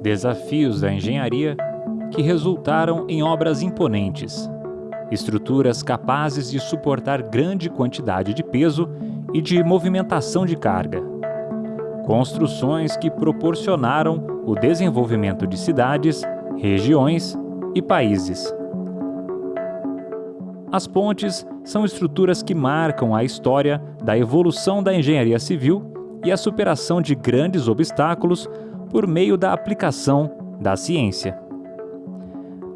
Desafios da engenharia que resultaram em obras imponentes, estruturas capazes de suportar grande quantidade de peso e de movimentação de carga. Construções que proporcionaram o desenvolvimento de cidades, regiões e países. As pontes são estruturas que marcam a história da evolução da engenharia civil e a superação de grandes obstáculos por meio da aplicação da ciência.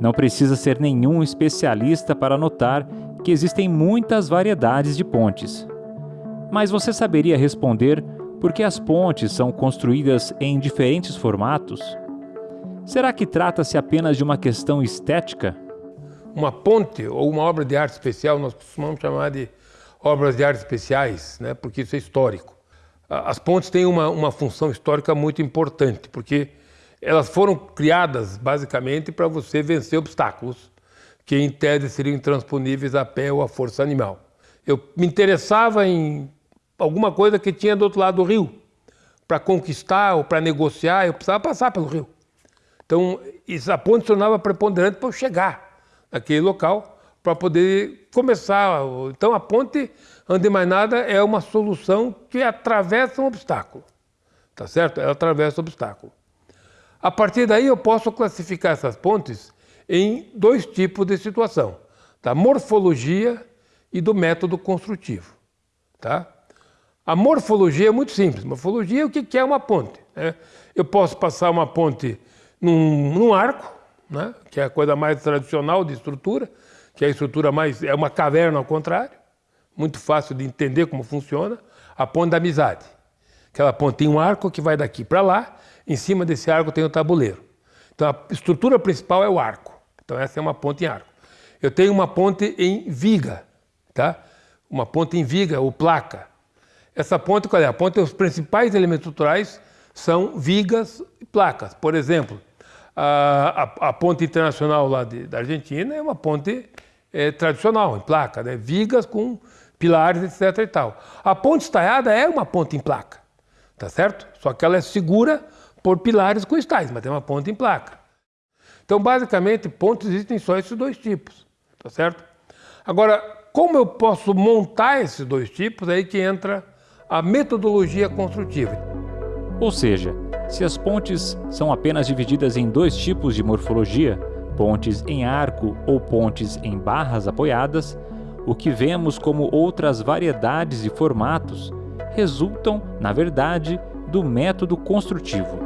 Não precisa ser nenhum especialista para notar que existem muitas variedades de pontes. Mas você saberia responder por que as pontes são construídas em diferentes formatos? Será que trata-se apenas de uma questão estética? Uma ponte ou uma obra de arte especial, nós costumamos chamar de obras de arte especiais, né? porque isso é histórico. As pontes têm uma, uma função histórica muito importante, porque elas foram criadas basicamente para você vencer obstáculos que em tese seriam intransponíveis a pé ou a força animal. Eu me interessava em alguma coisa que tinha do outro lado do rio. Para conquistar ou para negociar, eu precisava passar pelo rio. Então, a ponte tornava preponderante para eu chegar naquele local para poder começar. Então, a ponte Antes de mais nada, é uma solução que atravessa um obstáculo. Tá certo? Ela atravessa o obstáculo. A partir daí, eu posso classificar essas pontes em dois tipos de situação: da morfologia e do método construtivo. Tá? A morfologia é muito simples. Morfologia é o que é uma ponte. Né? Eu posso passar uma ponte num, num arco, né? que é a coisa mais tradicional de estrutura, que é a estrutura mais. é uma caverna ao contrário muito fácil de entender como funciona, a ponte da amizade. Aquela ponte tem um arco que vai daqui para lá, em cima desse arco tem o tabuleiro. Então a estrutura principal é o arco. Então essa é uma ponte em arco. Eu tenho uma ponte em viga, tá? Uma ponte em viga ou placa. Essa ponte, qual é? A ponte, os principais elementos estruturais são vigas e placas. Por exemplo, a, a, a ponte internacional lá de, da Argentina é uma ponte é, tradicional, em placa, né? vigas com pilares, etc. e tal. A ponte estaiada é uma ponte em placa, tá certo? Só que ela é segura por pilares com estais, mas tem uma ponte em placa. Então, basicamente, pontes existem só esses dois tipos, tá certo? Agora, como eu posso montar esses dois tipos, é aí que entra a metodologia construtiva. Ou seja, se as pontes são apenas divididas em dois tipos de morfologia, pontes em arco ou pontes em barras apoiadas, o que vemos como outras variedades de formatos resultam, na verdade, do método construtivo.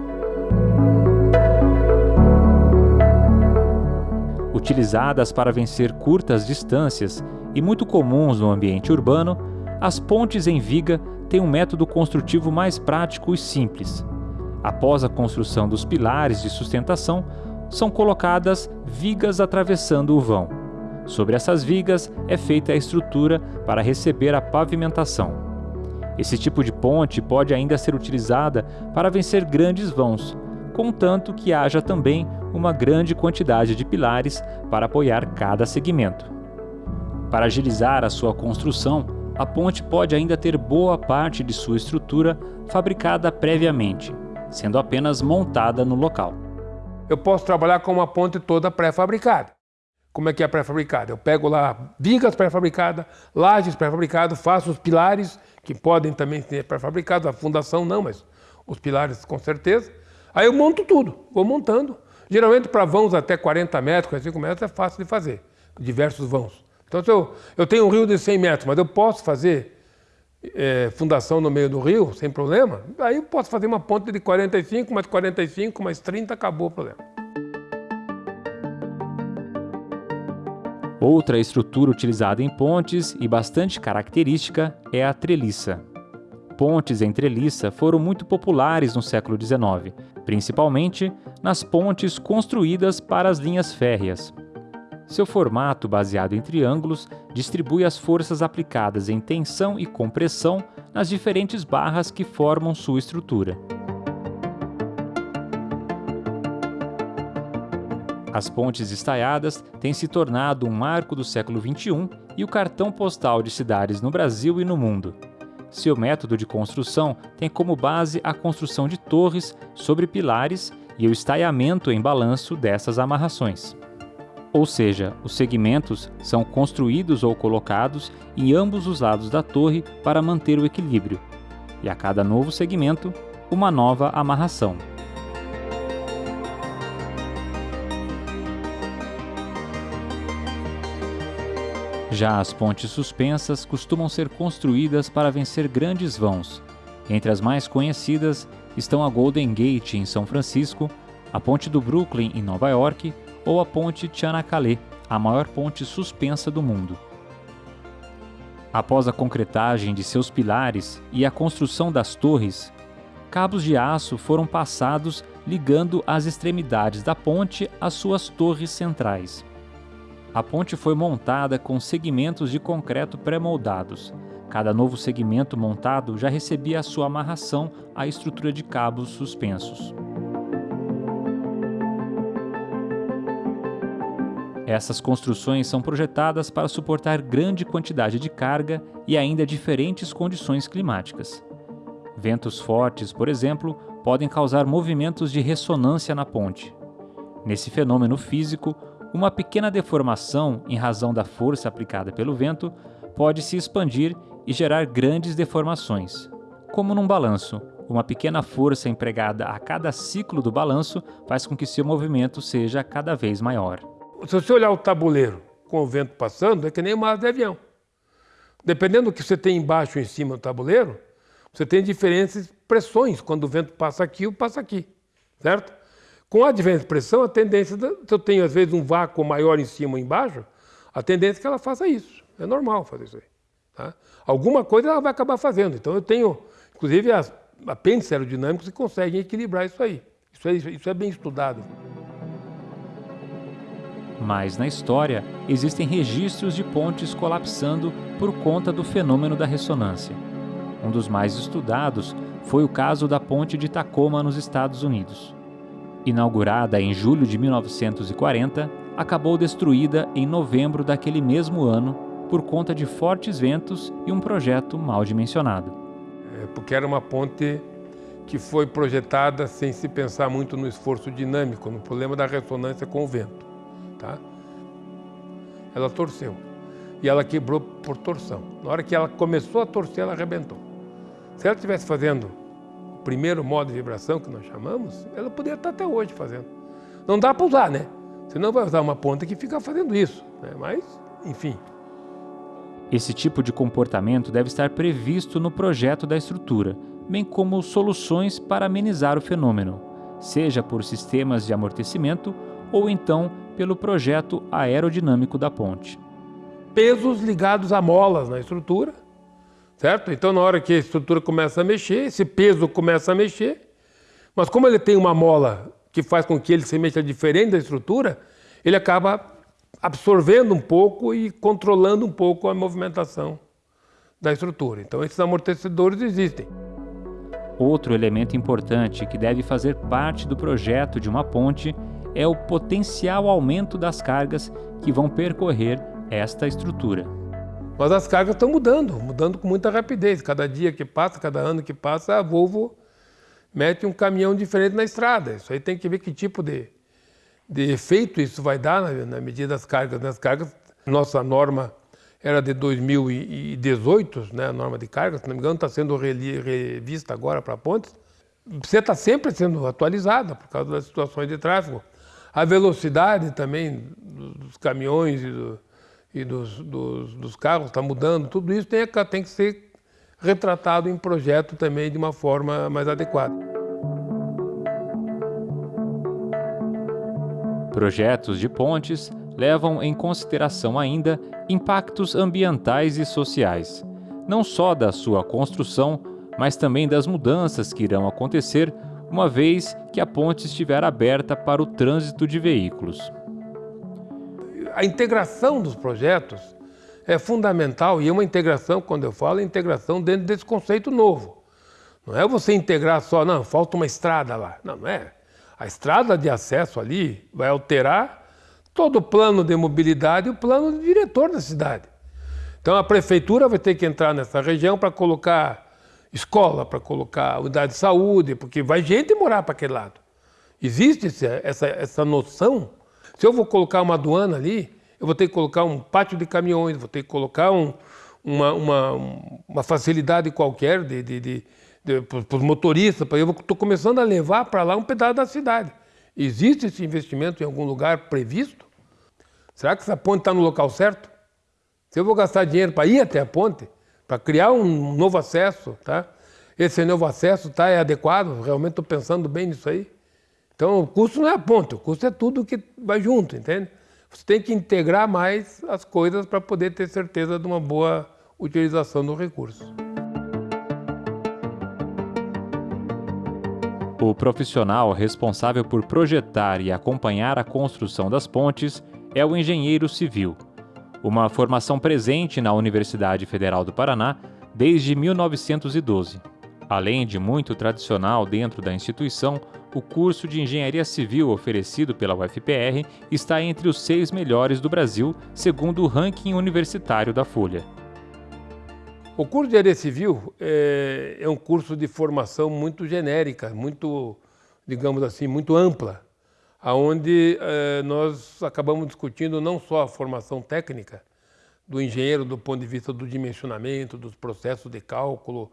Utilizadas para vencer curtas distâncias e muito comuns no ambiente urbano, as pontes em viga têm um método construtivo mais prático e simples. Após a construção dos pilares de sustentação, são colocadas vigas atravessando o vão. Sobre essas vigas é feita a estrutura para receber a pavimentação. Esse tipo de ponte pode ainda ser utilizada para vencer grandes vãos, contanto que haja também uma grande quantidade de pilares para apoiar cada segmento. Para agilizar a sua construção, a ponte pode ainda ter boa parte de sua estrutura fabricada previamente, sendo apenas montada no local. Eu posso trabalhar com uma ponte toda pré-fabricada. Como é que é pré-fabricada? Eu pego lá vigas pré-fabricadas, lajes pré-fabricadas, faço os pilares, que podem também ser pré-fabricados, a fundação não, mas os pilares com certeza. Aí eu monto tudo, vou montando. Geralmente para vãos até 40 metros, 45 metros é fácil de fazer, diversos vãos. Então se eu, eu tenho um rio de 100 metros, mas eu posso fazer é, fundação no meio do rio, sem problema, aí eu posso fazer uma ponte de 45, mais 45, mais 30, acabou o problema. Outra estrutura utilizada em pontes e bastante característica é a treliça. Pontes em treliça foram muito populares no século XIX, principalmente nas pontes construídas para as linhas férreas. Seu formato, baseado em triângulos, distribui as forças aplicadas em tensão e compressão nas diferentes barras que formam sua estrutura. As pontes estaiadas têm se tornado um marco do século XXI e o cartão postal de cidades no Brasil e no mundo. Seu método de construção tem como base a construção de torres sobre pilares e o estaiamento em balanço dessas amarrações. Ou seja, os segmentos são construídos ou colocados em ambos os lados da torre para manter o equilíbrio, e a cada novo segmento, uma nova amarração. Já as pontes suspensas costumam ser construídas para vencer grandes vãos. Entre as mais conhecidas estão a Golden Gate em São Francisco, a Ponte do Brooklyn em Nova York ou a Ponte Chanakale, a maior ponte suspensa do mundo. Após a concretagem de seus pilares e a construção das torres, cabos de aço foram passados ligando as extremidades da ponte às suas torres centrais. A ponte foi montada com segmentos de concreto pré-moldados. Cada novo segmento montado já recebia a sua amarração à estrutura de cabos suspensos. Essas construções são projetadas para suportar grande quantidade de carga e ainda diferentes condições climáticas. Ventos fortes, por exemplo, podem causar movimentos de ressonância na ponte. Nesse fenômeno físico, uma pequena deformação em razão da força aplicada pelo vento pode se expandir e gerar grandes deformações. Como num balanço, uma pequena força empregada a cada ciclo do balanço faz com que seu movimento seja cada vez maior. Se você olhar o tabuleiro com o vento passando, é que nem uma asa de avião. Dependendo do que você tem embaixo ou em cima do tabuleiro, você tem diferentes pressões quando o vento passa aqui ou passa aqui, certo? Com a advento de pressão, a tendência, se eu tenho às vezes um vácuo maior em cima ou embaixo, a tendência é que ela faça isso. É normal fazer isso aí. Tá? Alguma coisa ela vai acabar fazendo. Então eu tenho, inclusive as apêndices aerodinâmicos que conseguem equilibrar isso aí. Isso é, isso é bem estudado. Mas na história existem registros de pontes colapsando por conta do fenômeno da ressonância. Um dos mais estudados foi o caso da ponte de Tacoma nos Estados Unidos. Inaugurada em julho de 1940, acabou destruída em novembro daquele mesmo ano por conta de fortes ventos e um projeto mal dimensionado. É porque era uma ponte que foi projetada sem se pensar muito no esforço dinâmico, no problema da ressonância com o vento. Tá? Ela torceu e ela quebrou por torção. Na hora que ela começou a torcer, ela arrebentou. Se ela estivesse fazendo primeiro modo de vibração que nós chamamos, ela poderia estar até hoje fazendo. Não dá para usar, né? Você não vai usar uma ponta que fica fazendo isso, né? mas, enfim. Esse tipo de comportamento deve estar previsto no projeto da estrutura, bem como soluções para amenizar o fenômeno, seja por sistemas de amortecimento ou então pelo projeto aerodinâmico da ponte. Pesos ligados a molas na estrutura, certo? Então, na hora que a estrutura começa a mexer, esse peso começa a mexer, mas como ele tem uma mola que faz com que ele se mexa diferente da estrutura, ele acaba absorvendo um pouco e controlando um pouco a movimentação da estrutura. Então, esses amortecedores existem. Outro elemento importante que deve fazer parte do projeto de uma ponte é o potencial aumento das cargas que vão percorrer esta estrutura. Mas as cargas estão mudando, mudando com muita rapidez. Cada dia que passa, cada ano que passa, a Volvo mete um caminhão diferente na estrada. Isso aí tem que ver que tipo de, de efeito isso vai dar na, na medida das cargas. Nas cargas, nossa norma era de 2018, né, a norma de cargas, se não me engano, está sendo revista agora para pontes. Você está sempre sendo atualizada por causa das situações de tráfego. A velocidade também dos caminhões e do, e dos, dos, dos carros está mudando, tudo isso tem, tem que ser retratado em projeto também de uma forma mais adequada. Projetos de pontes levam em consideração ainda impactos ambientais e sociais, não só da sua construção, mas também das mudanças que irão acontecer uma vez que a ponte estiver aberta para o trânsito de veículos a integração dos projetos é fundamental e é uma integração, quando eu falo, é integração dentro desse conceito novo. Não é você integrar só, não, falta uma estrada lá. Não, não é. A estrada de acesso ali vai alterar todo o plano de mobilidade e o plano de diretor da cidade. Então a prefeitura vai ter que entrar nessa região para colocar escola, para colocar unidade de saúde, porque vai gente morar para aquele lado. Existe essa, essa noção? Se eu vou colocar uma aduana ali, eu vou ter que colocar um pátio de caminhões, vou ter que colocar um, uma, uma, uma, facilidade qualquer de, de, de, de para os motoristas. Eu estou começando a levar para lá um pedaço da cidade. Existe esse investimento em algum lugar previsto? Será que essa ponte está no local certo? Se eu vou gastar dinheiro para ir até a ponte, para criar um novo acesso, tá? esse novo acesso tá, é adequado? Realmente estou pensando bem nisso aí? Então, o custo não é a ponte, o custo é tudo que vai junto, entende? Você tem que integrar mais as coisas para poder ter certeza de uma boa utilização do recurso. O profissional responsável por projetar e acompanhar a construção das pontes é o engenheiro civil, uma formação presente na Universidade Federal do Paraná desde 1912. Além de muito tradicional dentro da instituição, o curso de Engenharia Civil oferecido pela UFPR está entre os seis melhores do Brasil, segundo o ranking universitário da Folha. O curso de Engenharia Civil é, é um curso de formação muito genérica, muito, digamos assim, muito ampla, aonde é, nós acabamos discutindo não só a formação técnica do engenheiro do ponto de vista do dimensionamento, dos processos de cálculo,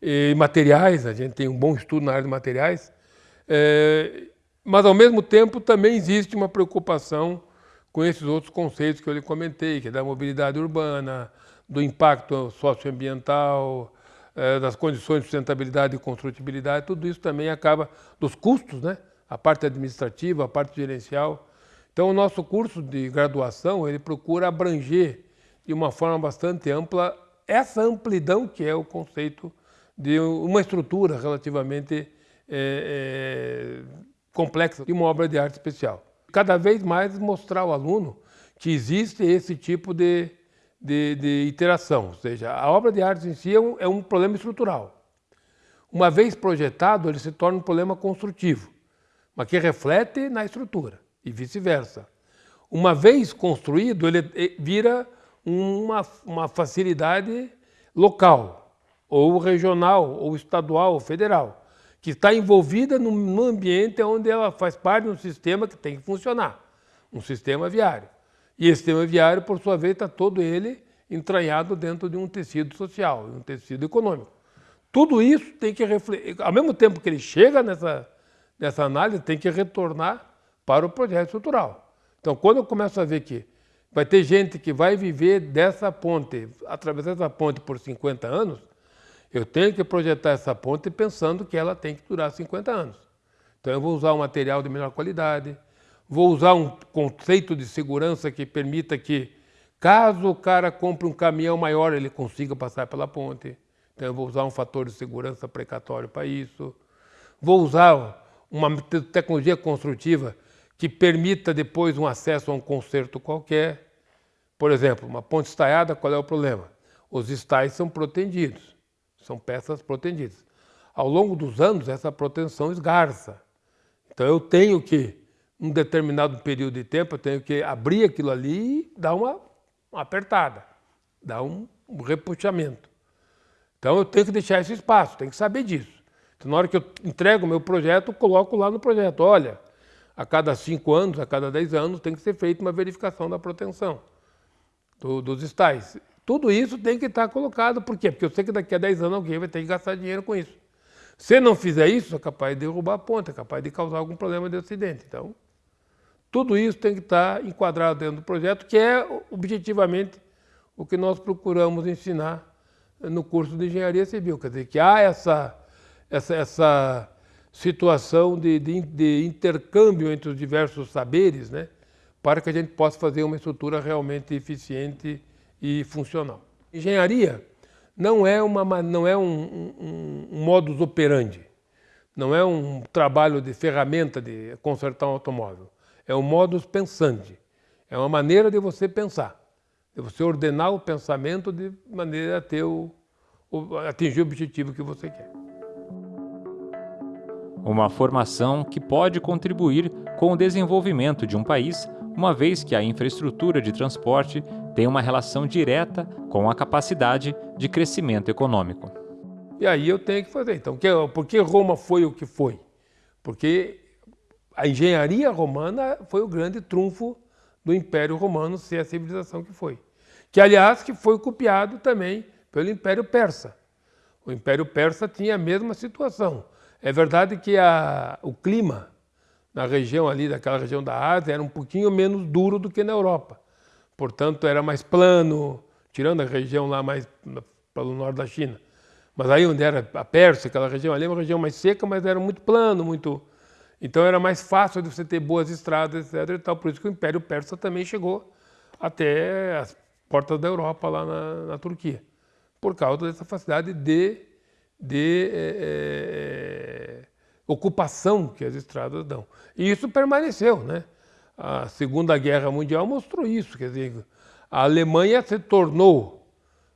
e materiais, a gente tem um bom estudo na área de materiais, é, mas ao mesmo tempo também existe uma preocupação com esses outros conceitos que eu lhe comentei, que é da mobilidade urbana, do impacto socioambiental, é, das condições de sustentabilidade e construtibilidade, tudo isso também acaba dos custos, né? a parte administrativa, a parte gerencial. Então o nosso curso de graduação, ele procura abranger de uma forma bastante ampla essa amplidão que é o conceito de uma estrutura relativamente é, é, complexa de uma obra de arte especial. Cada vez mais mostrar ao aluno que existe esse tipo de, de, de interação, ou seja, a obra de arte em si é um, é um problema estrutural. Uma vez projetado, ele se torna um problema construtivo, mas que reflete na estrutura e vice-versa. Uma vez construído, ele vira uma, uma facilidade local, ou regional, ou estadual, ou federal, que está envolvida num ambiente onde ela faz parte de um sistema que tem que funcionar, um sistema viário. E esse sistema viário, por sua vez, está todo ele entranhado dentro de um tecido social, um tecido econômico. Tudo isso tem que refletir, ao mesmo tempo que ele chega nessa, nessa análise, tem que retornar para o projeto estrutural. Então, quando eu começo a ver que vai ter gente que vai viver dessa ponte, através dessa ponte por 50 anos, eu tenho que projetar essa ponte pensando que ela tem que durar 50 anos. Então eu vou usar um material de melhor qualidade, vou usar um conceito de segurança que permita que, caso o cara compre um caminhão maior, ele consiga passar pela ponte. Então eu vou usar um fator de segurança precatório para isso. Vou usar uma tecnologia construtiva que permita depois um acesso a um conserto qualquer. Por exemplo, uma ponte estaiada, qual é o problema? Os estais são protegidos. São peças protegidas. Ao longo dos anos, essa proteção esgarça. Então eu tenho que, um determinado período de tempo, eu tenho que abrir aquilo ali e dar uma, uma apertada, dar um, um repuxamento. Então eu tenho que deixar esse espaço, tenho que saber disso. Então, na hora que eu entrego o meu projeto, eu coloco lá no projeto, olha, a cada cinco anos, a cada dez anos, tem que ser feita uma verificação da proteção do, dos estais. Tudo isso tem que estar colocado. Por quê? Porque eu sei que daqui a 10 anos alguém vai ter que gastar dinheiro com isso. Se não fizer isso, é capaz de derrubar a ponta, é capaz de causar algum problema de acidente. Então, tudo isso tem que estar enquadrado dentro do projeto, que é objetivamente o que nós procuramos ensinar no curso de engenharia civil. Quer dizer, que há essa, essa, essa situação de, de, de intercâmbio entre os diversos saberes, né, para que a gente possa fazer uma estrutura realmente eficiente e funcional. Engenharia não é, uma, não é um, um, um modus operandi, não é um trabalho de ferramenta de consertar um automóvel. É um modus pensandi, é uma maneira de você pensar, de você ordenar o pensamento de maneira a ter o, o, atingir o objetivo que você quer. Uma formação que pode contribuir com o desenvolvimento de um país, uma vez que a infraestrutura de transporte tem uma relação direta com a capacidade de crescimento econômico. E aí eu tenho que fazer. Então, por que Roma foi o que foi? Porque a engenharia romana foi o grande trunfo do Império Romano ser a civilização que foi. Que, aliás, que foi copiado também pelo Império Persa. O Império Persa tinha a mesma situação. É verdade que a, o clima na região ali, daquela região da Ásia, era um pouquinho menos duro do que na Europa. Portanto, era mais plano, tirando a região lá mais pelo norte da China. Mas aí onde era a Pérsia, aquela região ali, é uma região mais seca, mas era muito plano, muito... Então era mais fácil de você ter boas estradas, etc. E tal. Por isso que o Império Persa também chegou até as portas da Europa, lá na, na Turquia. Por causa dessa facilidade de, de é, ocupação que as estradas dão. E isso permaneceu, né? A Segunda Guerra Mundial mostrou isso, quer dizer, a Alemanha se tornou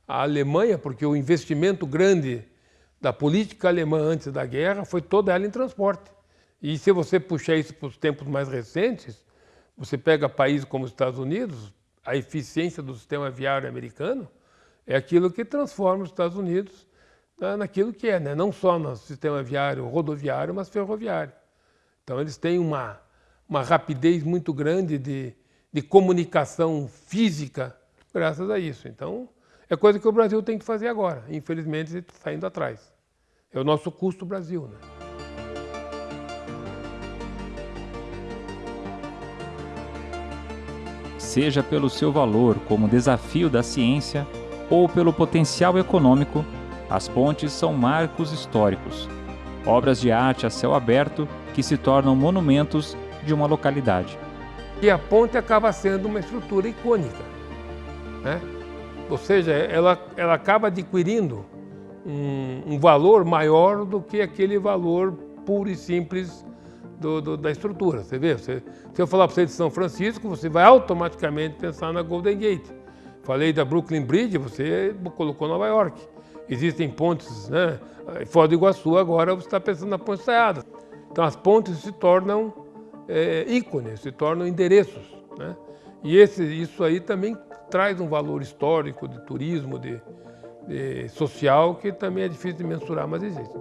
a Alemanha, porque o investimento grande da política alemã antes da guerra foi toda ela em transporte. E se você puxar isso para os tempos mais recentes, você pega países como os Estados Unidos, a eficiência do sistema viário americano é aquilo que transforma os Estados Unidos naquilo que é, né? não só no sistema viário rodoviário, mas ferroviário. Então eles têm uma, uma rapidez muito grande de, de comunicação física graças a isso. Então, é coisa que o Brasil tem que fazer agora. Infelizmente, está indo atrás. É o nosso custo Brasil. Né? Seja pelo seu valor como desafio da ciência ou pelo potencial econômico, as pontes são marcos históricos, obras de arte a céu aberto que se tornam monumentos de uma localidade. E a ponte acaba sendo uma estrutura icônica. Né? Ou seja, ela, ela acaba adquirindo um, um valor maior do que aquele valor puro e simples do, do, da estrutura. Você vê, você, se eu falar para você de São Francisco, você vai automaticamente pensar na Golden Gate. Falei da Brooklyn Bridge, você colocou Nova York. Existem pontes, né? Foz do Iguaçu agora você está pensando na Ponte Saiada. Então as pontes se tornam é, ícones, se tornam endereços. Né? E esse, isso aí também traz um valor histórico, de turismo, de, de social, que também é difícil de mensurar, mas existe.